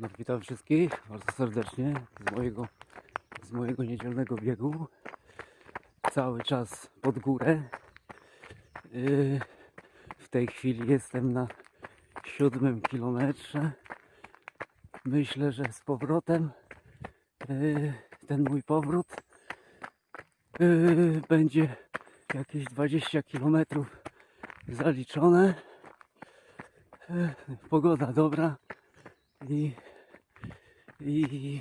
No, witam wszystkich bardzo serdecznie z mojego, z mojego niedzielnego biegu. Cały czas pod górę. Yy, w tej chwili jestem na siódmym kilometrze. Myślę, że z powrotem yy, ten mój powrót yy, będzie jakieś 20 kilometrów zaliczone. Yy, Pogoda dobra i, i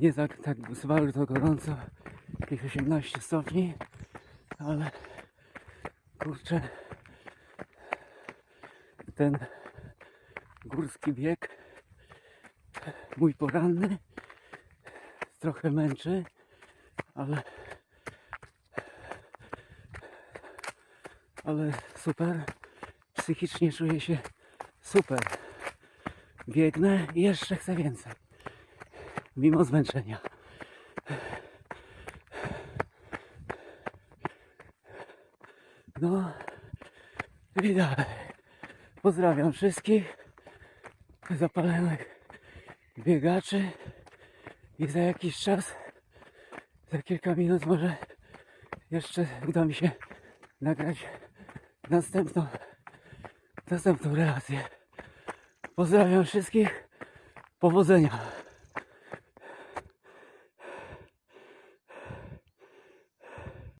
nie tak, tak bardzo gorąco, jakieś 18 stopni, ale kurczę, ten górski bieg, mój poranny, trochę męczy, ale ale super, psychicznie czuję się super. Biegnę i jeszcze chcę więcej, mimo zmęczenia. No i dalej. Pozdrawiam wszystkich zapalonych biegaczy i za jakiś czas, za kilka minut może jeszcze uda mi się nagrać następną, następną relację. Pozdrawiam wszystkich. Powodzenia.